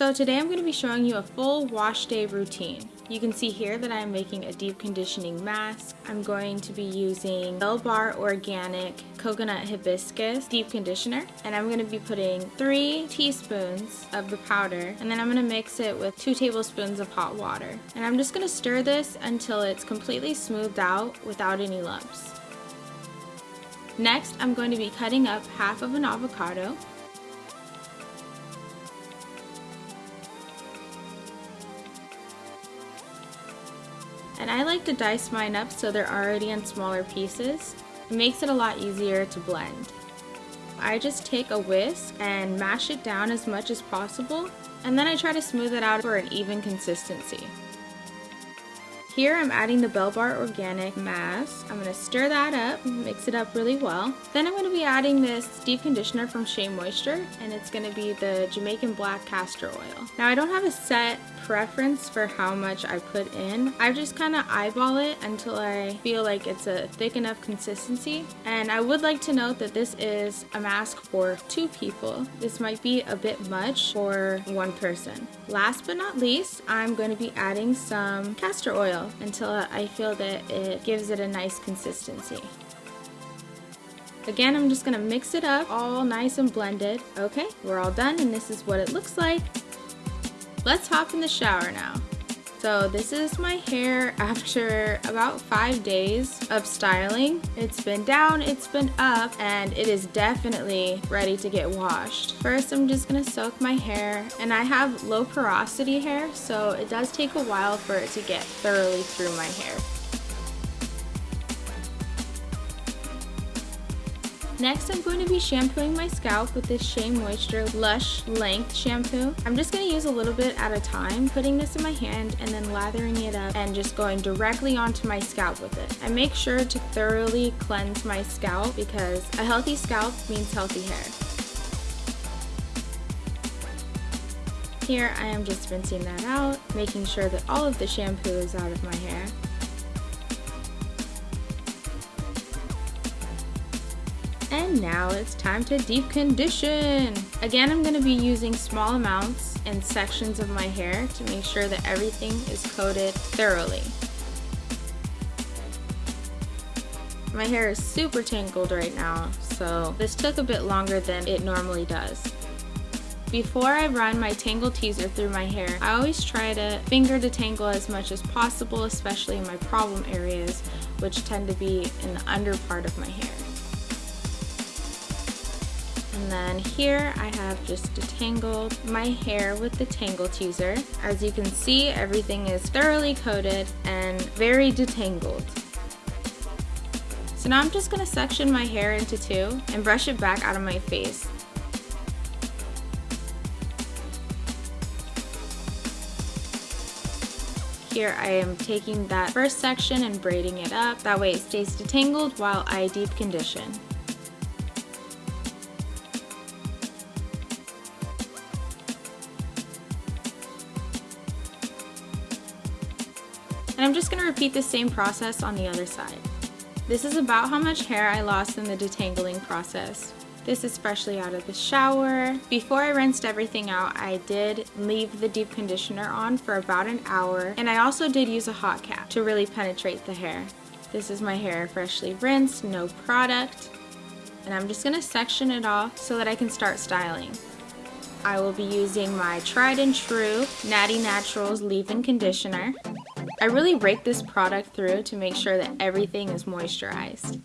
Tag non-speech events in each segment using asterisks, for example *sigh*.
So today I'm going to be showing you a full wash day routine. You can see here that I'm making a deep conditioning mask. I'm going to be using Bell Bar Organic Coconut Hibiscus Deep Conditioner and I'm going to be putting three teaspoons of the powder and then I'm going to mix it with two tablespoons of hot water. And I'm just going to stir this until it's completely smoothed out without any lumps. Next, I'm going to be cutting up half of an avocado I like to dice mine up so they're already in smaller pieces. It makes it a lot easier to blend. I just take a whisk and mash it down as much as possible and then I try to smooth it out for an even consistency. Here I'm adding the Bell Bar Organic Mask. I'm going to stir that up, mix it up really well. Then I'm going to be adding this deep conditioner from Shea Moisture and it's going to be the Jamaican Black Castor Oil. Now I don't have a set preference for how much I put in. I just kind of eyeball it until I feel like it's a thick enough consistency. And I would like to note that this is a mask for two people. This might be a bit much for one person. Last but not least, I'm going to be adding some castor oil until I feel that it gives it a nice consistency. Again, I'm just gonna mix it up all nice and blended. Okay, we're all done and this is what it looks like. Let's hop in the shower now. So this is my hair after about five days of styling. It's been down, it's been up, and it is definitely ready to get washed. First, I'm just gonna soak my hair, and I have low porosity hair, so it does take a while for it to get thoroughly through my hair. Next, I'm going to be shampooing my scalp with this Shea Moisture Lush Length Shampoo. I'm just going to use a little bit at a time, putting this in my hand and then lathering it up and just going directly onto my scalp with it. I make sure to thoroughly cleanse my scalp because a healthy scalp means healthy hair. Here I am just rinsing that out, making sure that all of the shampoo is out of my hair. And now it's time to deep condition. Again, I'm gonna be using small amounts and sections of my hair to make sure that everything is coated thoroughly. My hair is super tangled right now, so this took a bit longer than it normally does. Before I run my Tangle Teezer through my hair, I always try to finger detangle as much as possible, especially in my problem areas, which tend to be in the under part of my hair. And then here I have just detangled my hair with the Tangle Teezer. As you can see, everything is thoroughly coated and very detangled. So now I'm just gonna section my hair into two and brush it back out of my face. Here I am taking that first section and braiding it up. That way it stays detangled while I deep condition. And I'm just going to repeat the same process on the other side. This is about how much hair I lost in the detangling process. This is freshly out of the shower. Before I rinsed everything out, I did leave the deep conditioner on for about an hour, and I also did use a hot cap to really penetrate the hair. This is my hair freshly rinsed, no product, and I'm just gonna section it off so that I can start styling. I will be using my tried and true Natty Naturals leave-in conditioner. I really rake this product through to make sure that everything is moisturized.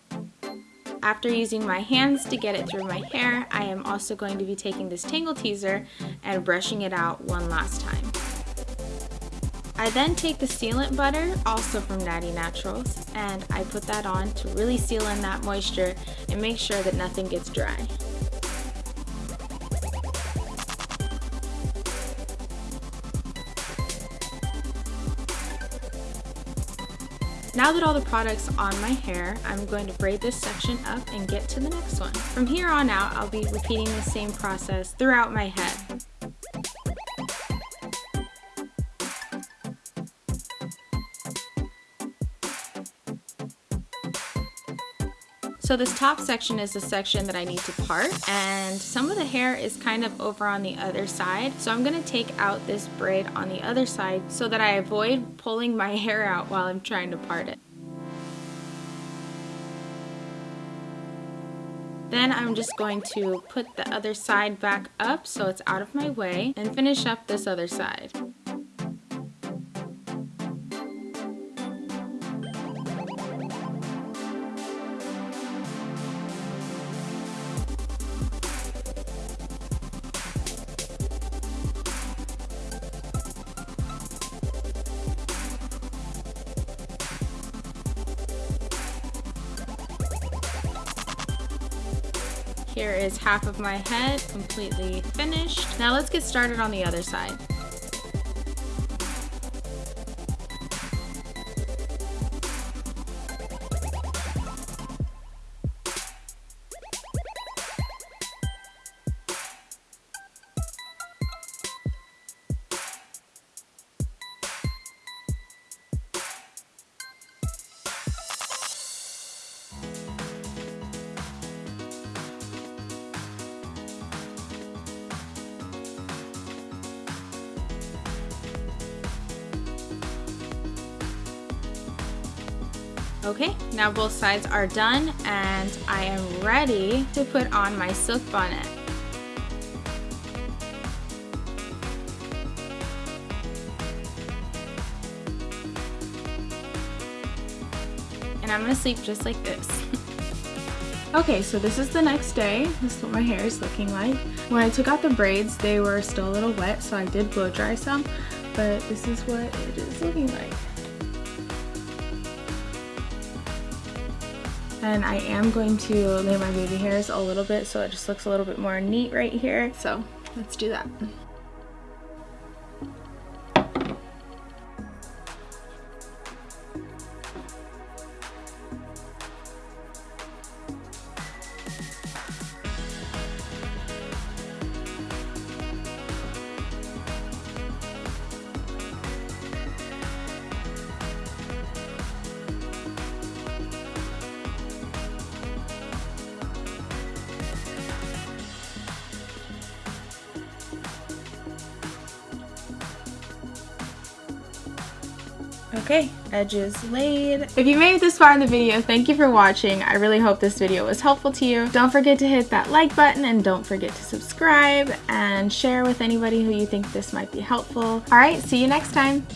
After using my hands to get it through my hair, I am also going to be taking this Tangle Teezer and brushing it out one last time. I then take the sealant butter, also from Natty Naturals, and I put that on to really seal in that moisture and make sure that nothing gets dry. Now that all the product's on my hair, I'm going to braid this section up and get to the next one. From here on out, I'll be repeating the same process throughout my head. So this top section is the section that I need to part and some of the hair is kind of over on the other side. So I'm gonna take out this braid on the other side so that I avoid pulling my *laughs* hair out while I'm trying to part it. Then I'm just going to put the other side back up so it's out of my way and finish up this other side. Here is half of my head completely finished. Now let's get started on the other side. Okay, now both sides are done and I am ready to put on my silk bonnet. And I'm gonna sleep just like this. *laughs* Okay, so this is the next day. This is what my hair is looking like. When I took out the braids, they were still a little wet, so I did blow dry some, but this is what it is looking like. And I am going to lay my baby hairs a little bit so it just looks a little bit more neat right here. So let's do that. Okay, edges laid. If you made it this far in the video, thank you for watching. I really hope this video was helpful to you. Don't forget to hit that like button and don't forget to subscribe and share with anybody who you think this might be helpful. Alright, see you next time.